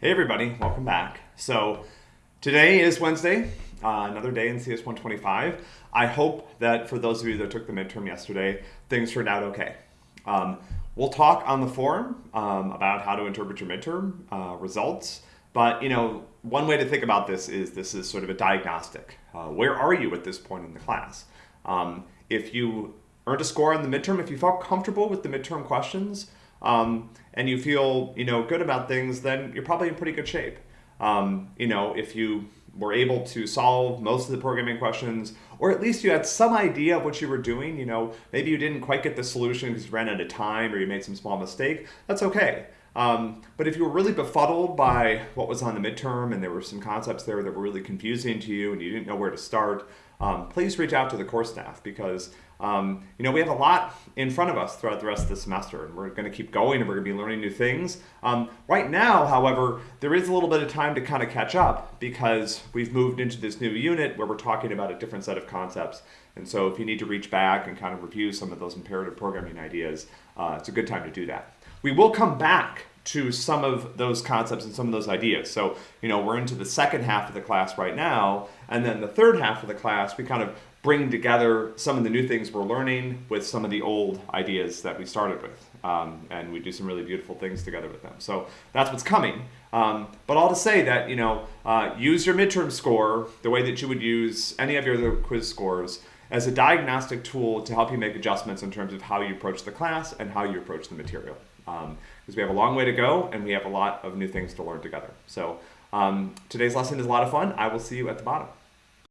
Hey everybody, welcome back. So today is Wednesday, uh, another day in CS 125. I hope that for those of you that took the midterm yesterday, things turned out okay. Um, we'll talk on the forum um, about how to interpret your midterm uh, results, but you know, one way to think about this is this is sort of a diagnostic. Uh, where are you at this point in the class? Um, if you earned a score on the midterm, if you felt comfortable with the midterm questions, um, and you feel you know good about things, then you're probably in pretty good shape. Um, you know, if you were able to solve most of the programming questions, or at least you had some idea of what you were doing, you know, maybe you didn't quite get the solution because you ran out of time or you made some small mistake, that's okay. Um, but if you were really befuddled by what was on the midterm and there were some concepts there that were really confusing to you and you didn't know where to start, um, please reach out to the course staff because um, you know we have a lot in front of us throughout the rest of the semester and we're going to keep going and we're going to be learning new things. Um, right now, however, there is a little bit of time to kind of catch up because we've moved into this new unit where we're talking about a different set of concepts. And so if you need to reach back and kind of review some of those imperative programming ideas, uh, it's a good time to do that. We will come back to some of those concepts and some of those ideas. So, you know, we're into the second half of the class right now, and then the third half of the class, we kind of bring together some of the new things we're learning with some of the old ideas that we started with. Um, and we do some really beautiful things together with them. So that's what's coming. Um, but all to say that, you know, uh, use your midterm score the way that you would use any of your other quiz scores as a diagnostic tool to help you make adjustments in terms of how you approach the class and how you approach the material. Because um, we have a long way to go and we have a lot of new things to learn together. So um, today's lesson is a lot of fun. I will see you at the bottom.